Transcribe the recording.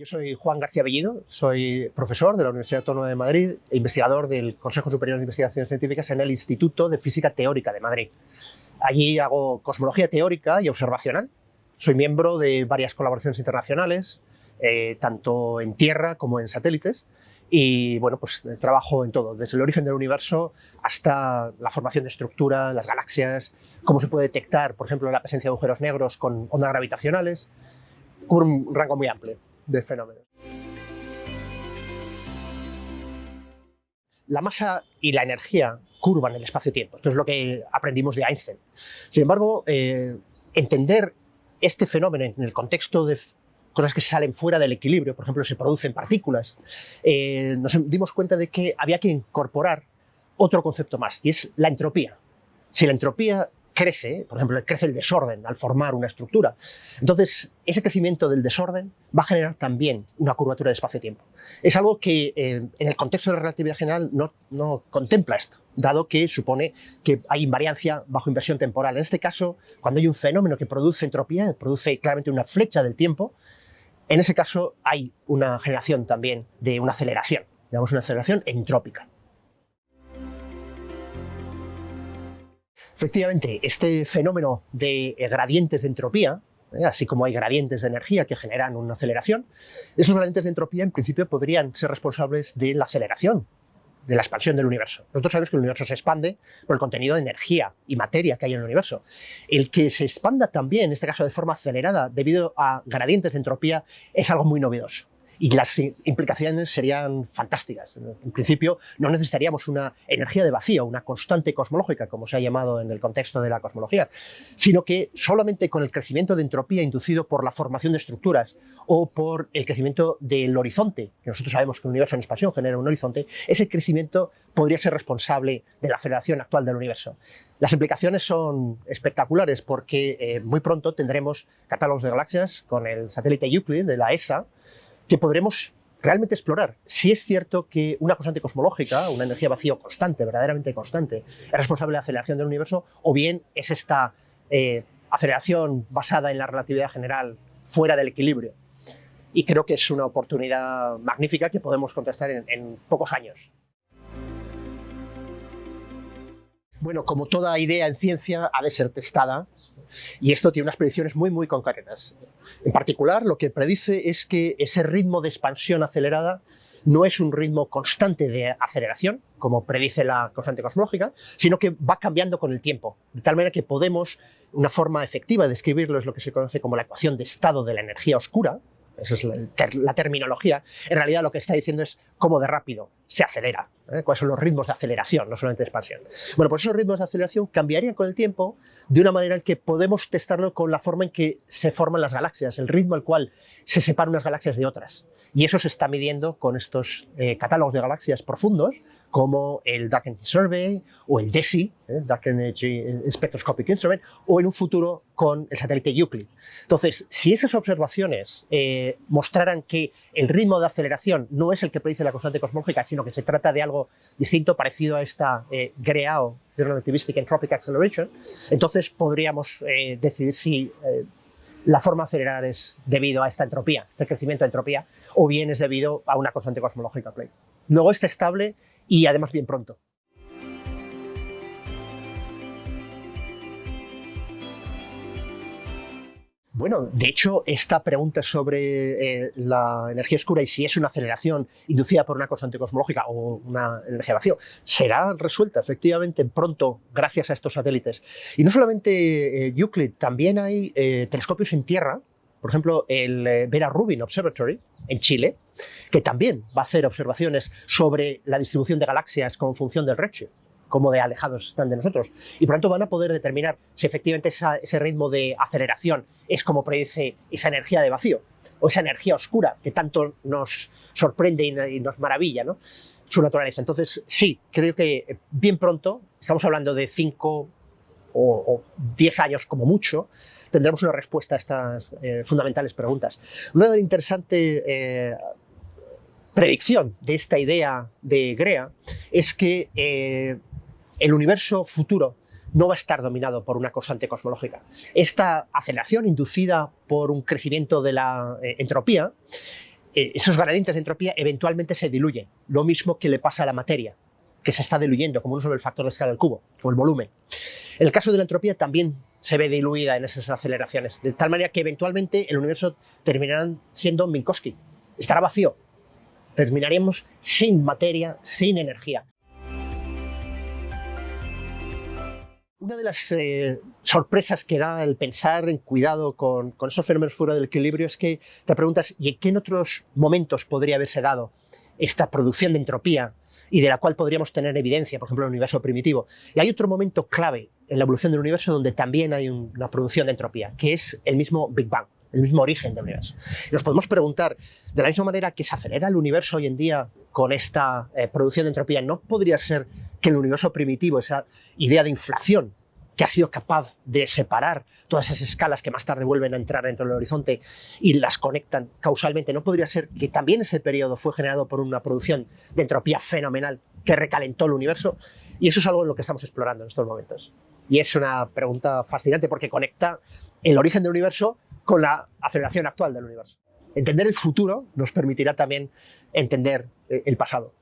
Yo soy Juan García Bellido, soy profesor de la Universidad Autónoma de Madrid e investigador del Consejo Superior de Investigaciones Científicas en el Instituto de Física Teórica de Madrid. Allí hago cosmología teórica y observacional. Soy miembro de varias colaboraciones internacionales, eh, tanto en tierra como en satélites, y bueno, pues trabajo en todo, desde el origen del universo hasta la formación de estructura, las galaxias, cómo se puede detectar, por ejemplo, la presencia de agujeros negros con ondas gravitacionales, cubro un rango muy amplio de fenómenos. La masa y la energía curvan el espacio-tiempo. Esto es lo que aprendimos de Einstein. Sin embargo, eh, entender este fenómeno en el contexto de cosas que salen fuera del equilibrio, por ejemplo, se producen partículas, eh, nos dimos cuenta de que había que incorporar otro concepto más, y es la entropía. Si la entropía crece, por ejemplo, crece el desorden al formar una estructura. Entonces, ese crecimiento del desorden va a generar también una curvatura de espacio-tiempo. Es algo que eh, en el contexto de la relatividad general no, no, contempla esto, dado que supone que hay invariancia bajo inversión temporal. En este caso, cuando hay un fenómeno que produce entropía, produce claramente una flecha del tiempo, en ese caso hay una generación también de una aceleración, digamos una aceleración entrópica. Efectivamente, este fenómeno de eh, gradientes de entropía, eh, así como hay gradientes de energía que generan una aceleración, esos gradientes de entropía en principio podrían ser responsables de la aceleración, de la expansión del universo. Nosotros sabemos que el universo se expande por el contenido de energía y materia que hay en el universo. El que se expanda también, en este caso de forma acelerada, debido a gradientes de entropía, es algo muy novedoso y las implicaciones serían fantásticas. En principio, no necesitaríamos una energía de vacío, una constante cosmológica, como se ha llamado en el contexto de la cosmología, sino que solamente con el crecimiento de entropía inducido por la formación de estructuras o por el crecimiento del horizonte, que nosotros sabemos que un universo en expansión genera un horizonte, ese crecimiento podría ser responsable de la aceleración actual del universo. Las implicaciones son espectaculares porque eh, muy pronto tendremos catálogos de galaxias con el satélite Euclid de la ESA, que podremos realmente explorar. Si es cierto que una constante cosmológica, una energía vacío constante, verdaderamente constante, es responsable de la aceleración del universo, o bien es esta eh, aceleración basada en la relatividad general fuera del equilibrio. Y creo que es una oportunidad magnífica que podemos contestar en pocos años. Bueno, como toda idea en ciencia, ha de ser testada y esto tiene unas predicciones muy, muy concretas. En particular, lo que predice es que ese ritmo de expansión acelerada no es un ritmo constante de aceleración, como predice la constante cosmológica, sino que va cambiando con el tiempo, de tal manera que podemos, una forma efectiva de describirlo es lo que se conoce como la ecuación de estado de la energía oscura, esa es la, terminología, en realidad lo que está diciendo es cómo de rápido se acelera, ¿eh? cuáles son los ritmos de aceleración, no solamente de expansión. Bueno, pues esos ritmos de aceleración cambiarían con el tiempo de una manera en que podemos testarlo con la forma en que se forman las galaxias, el ritmo al cual se separan unas galaxias de otras. Y eso se está midiendo con estos eh, catálogos de galaxias profundos, como el Dark Energy Survey o el DESI, ¿eh? Dark Energy Spectroscopic Instrument, o en un futuro con el satélite Euclid. Entonces, si esas observaciones eh, mostraran que el ritmo de aceleración no es el que predice la constante cosmológica, sino que se trata de algo distinto, parecido a esta eh, GREAO, Relativistic Entropic Acceleration, entonces podríamos eh, decidir si la forma de acelerar es debido a esta entropía, este crecimiento de entropía, o bien es debido a una constante cosmológica. Luego está estable y además bien pronto. Bueno, de hecho, esta pregunta sobre eh, la energía oscura y si es una aceleración inducida por una constante cosmológica o una energía vacío, será resuelta efectivamente pronto gracias a estos satélites. Y no solamente eh, Euclid, también hay eh, telescopios en tierra, por ejemplo, el Vera Rubin Observatory en Chile, que también va a hacer observaciones sobre la distribución de galaxias como función del redshift cómo de alejados están de nosotros. Y por lo tanto van a poder determinar si efectivamente ese ritmo de aceleración es como predice esa energía de vacío o esa energía oscura que tanto nos sorprende y nos maravilla, ¿no? su naturaleza. Entonces, sí, creo que bien pronto, estamos hablando de 5 o 10 años como mucho, tendremos una respuesta a estas eh, fundamentales preguntas. Una interesante eh, predicción de esta idea de Grea es que eh, el universo futuro no va a estar dominado por una constante cosmológica. Esta aceleración inducida por un crecimiento de la entropía esos gradientes de entropía eventualmente se diluyen, lo mismo que le pasa a la materia, que se está diluyendo, como uno sobre el factor de escala del cubo, o el volumen. En el caso de la entropía también se ve diluida en esas aceleraciones, de tal manera que eventualmente el universo terminará siendo Minkowski, estará vacío, terminaríamos sin materia, sin energía. Una de las eh, sorpresas que da el pensar en cuidado con, con estos fenómenos fuera del equilibrio es que te preguntas, ¿y en qué en otros momentos podría haberse dado esta producción de entropía y de la cual podríamos tener evidencia, por ejemplo, en el universo primitivo? Y hay otro momento clave en la evolución del universo donde también hay una producción de entropía, que es el mismo Big Bang, el mismo origen del universo. Y nos podemos preguntar, de la misma manera que se acelera el universo hoy en día con esta eh, producción de entropía, ¿no podría ser que el universo primitivo, esa idea de inflación que ha sido capaz de separar todas esas escalas que más tarde vuelven a entrar dentro del horizonte y las conectan causalmente, ¿no podría ser que también ese periodo fue generado por una producción de entropía fenomenal que recalentó el universo? Y eso es algo en lo que estamos explorando en estos momentos. Y es una pregunta fascinante porque conecta el origen del universo con la aceleración actual del universo. Entender el futuro nos permitirá también entender eh, el pasado.